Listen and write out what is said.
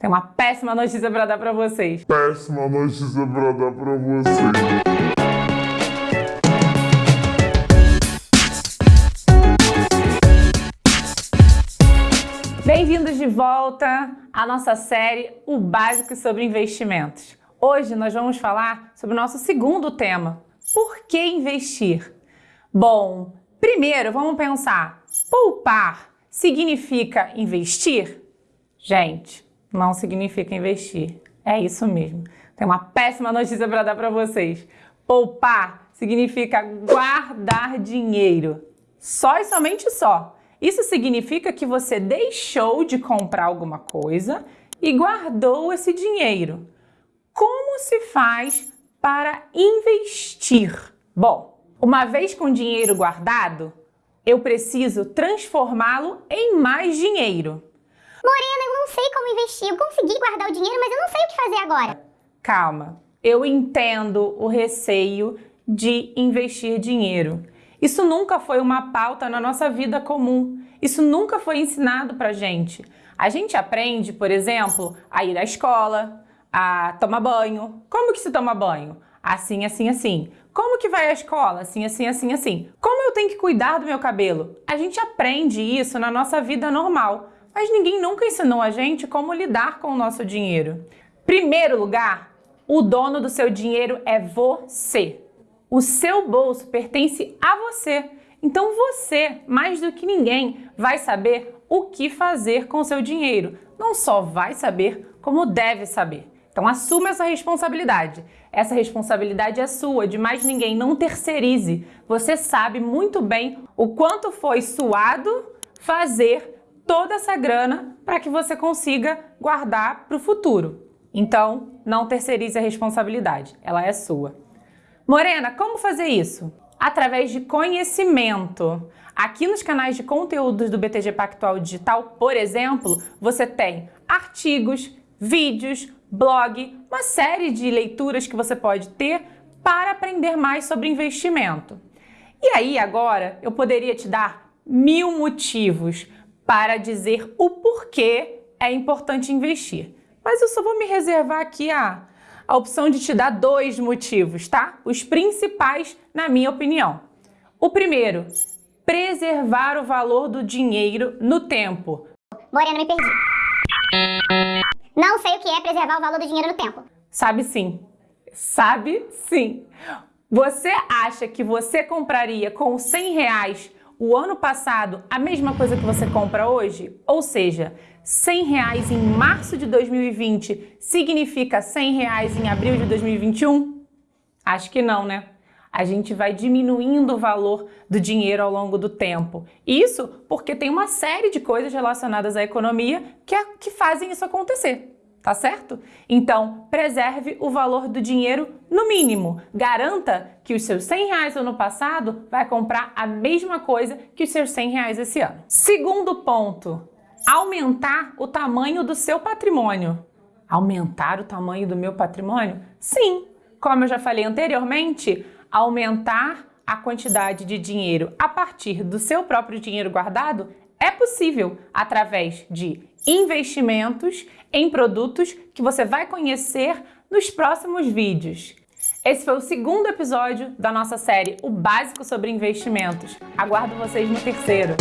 Tem uma péssima notícia para dar para vocês. Péssima notícia para dar para vocês. Bem-vindos de volta à nossa série O Básico sobre Investimentos. Hoje nós vamos falar sobre o nosso segundo tema, por que investir? Bom, primeiro vamos pensar, poupar significa investir? Gente, não significa investir. É isso mesmo. Tem uma péssima notícia para dar para vocês. Poupar significa guardar dinheiro. Só e somente só. Isso significa que você deixou de comprar alguma coisa e guardou esse dinheiro. Como se faz para investir? Bom, uma vez com dinheiro guardado, eu preciso transformá-lo em mais dinheiro. Não sei como investir. Eu consegui guardar o dinheiro, mas eu não sei o que fazer agora. Calma, eu entendo o receio de investir dinheiro. Isso nunca foi uma pauta na nossa vida comum. Isso nunca foi ensinado pra gente. A gente aprende, por exemplo, a ir à escola, a tomar banho. Como que se toma banho? Assim, assim, assim. Como que vai à escola? Assim, assim, assim, assim. Como eu tenho que cuidar do meu cabelo? A gente aprende isso na nossa vida normal mas ninguém nunca ensinou a gente como lidar com o nosso dinheiro. Primeiro lugar, o dono do seu dinheiro é você. O seu bolso pertence a você. Então você, mais do que ninguém, vai saber o que fazer com o seu dinheiro. Não só vai saber, como deve saber. Então assuma essa responsabilidade. Essa responsabilidade é sua, de mais ninguém. Não terceirize. Você sabe muito bem o quanto foi suado fazer toda essa grana para que você consiga guardar para o futuro. Então, não terceirize a responsabilidade, ela é sua. Morena, como fazer isso? Através de conhecimento. Aqui nos canais de conteúdos do BTG Pactual Digital, por exemplo, você tem artigos, vídeos, blog, uma série de leituras que você pode ter para aprender mais sobre investimento. E aí, agora, eu poderia te dar mil motivos para dizer o porquê é importante investir. Mas eu só vou me reservar aqui a, a opção de te dar dois motivos, tá? Os principais, na minha opinião. O primeiro, preservar o valor do dinheiro no tempo. Morena, me perdi. Não sei o que é preservar o valor do dinheiro no tempo. Sabe sim. Sabe sim. Você acha que você compraria com 100 reais o ano passado a mesma coisa que você compra hoje? Ou seja, 100 reais em março de 2020 significa 100 reais em abril de 2021? Acho que não, né? A gente vai diminuindo o valor do dinheiro ao longo do tempo. Isso porque tem uma série de coisas relacionadas à economia que, é, que fazem isso acontecer tá certo? Então, preserve o valor do dinheiro no mínimo. Garanta que os seus 100 reais ano passado vai comprar a mesma coisa que os seus 100 reais esse ano. Segundo ponto, aumentar o tamanho do seu patrimônio. Aumentar o tamanho do meu patrimônio? Sim, como eu já falei anteriormente, aumentar a quantidade de dinheiro a partir do seu próprio dinheiro guardado é possível através de investimentos em produtos que você vai conhecer nos próximos vídeos. Esse foi o segundo episódio da nossa série O Básico sobre Investimentos. Aguardo vocês no terceiro.